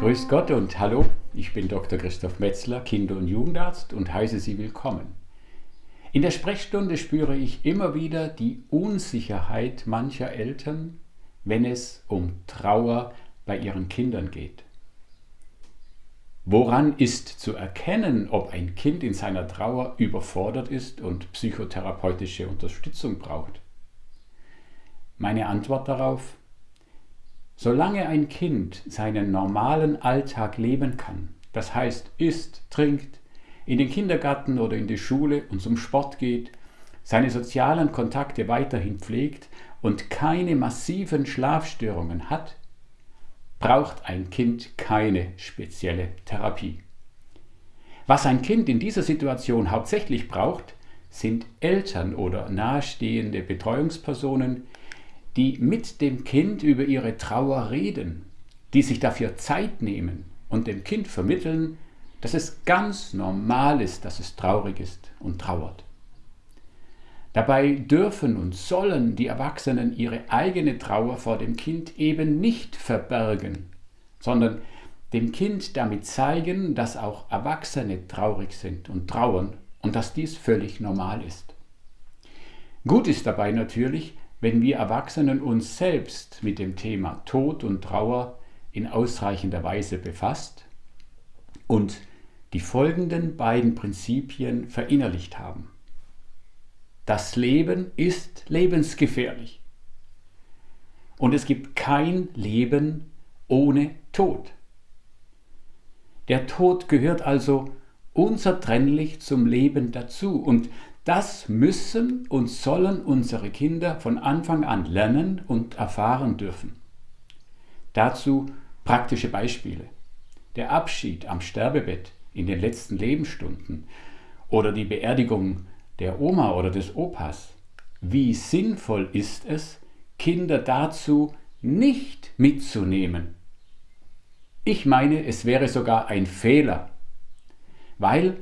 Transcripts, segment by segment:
Grüß Gott und hallo, ich bin Dr. Christoph Metzler, Kinder- und Jugendarzt und heiße Sie willkommen. In der Sprechstunde spüre ich immer wieder die Unsicherheit mancher Eltern, wenn es um Trauer bei ihren Kindern geht. Woran ist zu erkennen, ob ein Kind in seiner Trauer überfordert ist und psychotherapeutische Unterstützung braucht? Meine Antwort darauf, Solange ein Kind seinen normalen Alltag leben kann, das heißt isst, trinkt, in den Kindergarten oder in die Schule und zum Sport geht, seine sozialen Kontakte weiterhin pflegt und keine massiven Schlafstörungen hat, braucht ein Kind keine spezielle Therapie. Was ein Kind in dieser Situation hauptsächlich braucht, sind Eltern oder nahestehende Betreuungspersonen, die mit dem Kind über ihre Trauer reden, die sich dafür Zeit nehmen und dem Kind vermitteln, dass es ganz normal ist, dass es traurig ist und trauert. Dabei dürfen und sollen die Erwachsenen ihre eigene Trauer vor dem Kind eben nicht verbergen, sondern dem Kind damit zeigen, dass auch Erwachsene traurig sind und trauern und dass dies völlig normal ist. Gut ist dabei natürlich, wenn wir Erwachsenen uns selbst mit dem Thema Tod und Trauer in ausreichender Weise befasst und die folgenden beiden Prinzipien verinnerlicht haben. Das Leben ist lebensgefährlich und es gibt kein Leben ohne Tod. Der Tod gehört also unzertrennlich zum Leben dazu und das müssen und sollen unsere Kinder von Anfang an lernen und erfahren dürfen. Dazu praktische Beispiele. Der Abschied am Sterbebett in den letzten Lebensstunden oder die Beerdigung der Oma oder des Opas. Wie sinnvoll ist es, Kinder dazu nicht mitzunehmen? Ich meine, es wäre sogar ein Fehler, weil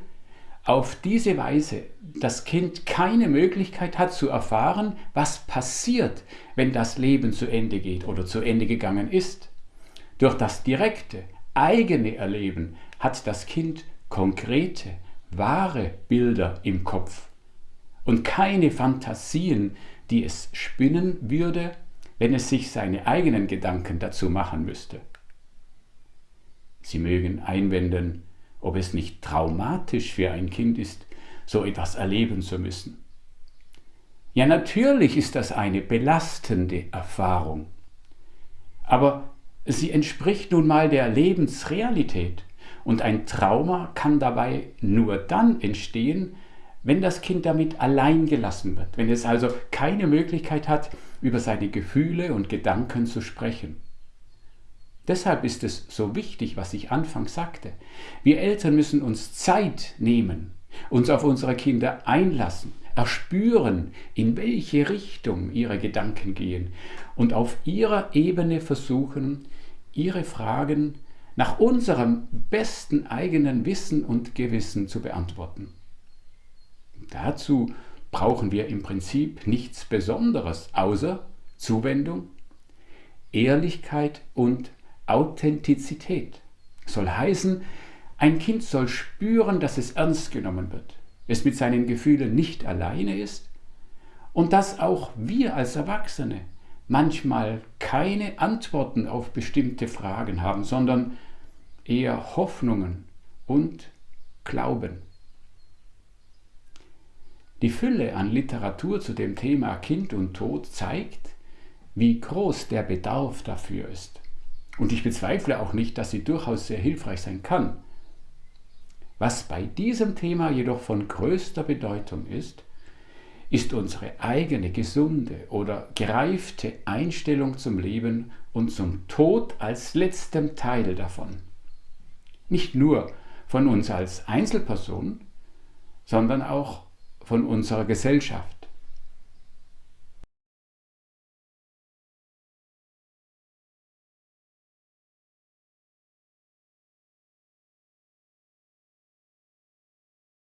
auf diese Weise das Kind keine Möglichkeit hat zu erfahren, was passiert, wenn das Leben zu Ende geht oder zu Ende gegangen ist. Durch das direkte, eigene Erleben hat das Kind konkrete, wahre Bilder im Kopf und keine Fantasien, die es spinnen würde, wenn es sich seine eigenen Gedanken dazu machen müsste. Sie mögen einwenden, ob es nicht traumatisch für ein Kind ist, so etwas erleben zu müssen. Ja, natürlich ist das eine belastende Erfahrung, aber sie entspricht nun mal der Lebensrealität und ein Trauma kann dabei nur dann entstehen, wenn das Kind damit allein gelassen wird, wenn es also keine Möglichkeit hat, über seine Gefühle und Gedanken zu sprechen. Deshalb ist es so wichtig, was ich anfangs sagte. Wir Eltern müssen uns Zeit nehmen, uns auf unsere Kinder einlassen, erspüren, in welche Richtung ihre Gedanken gehen und auf ihrer Ebene versuchen, ihre Fragen nach unserem besten eigenen Wissen und Gewissen zu beantworten. Dazu brauchen wir im Prinzip nichts Besonderes außer Zuwendung, Ehrlichkeit und Authentizität. Soll heißen, ein Kind soll spüren, dass es ernst genommen wird, es mit seinen Gefühlen nicht alleine ist und dass auch wir als Erwachsene manchmal keine Antworten auf bestimmte Fragen haben, sondern eher Hoffnungen und Glauben. Die Fülle an Literatur zu dem Thema Kind und Tod zeigt, wie groß der Bedarf dafür ist. Und ich bezweifle auch nicht, dass sie durchaus sehr hilfreich sein kann. Was bei diesem Thema jedoch von größter Bedeutung ist, ist unsere eigene gesunde oder gereifte Einstellung zum Leben und zum Tod als letztem Teil davon. Nicht nur von uns als Einzelperson, sondern auch von unserer Gesellschaft.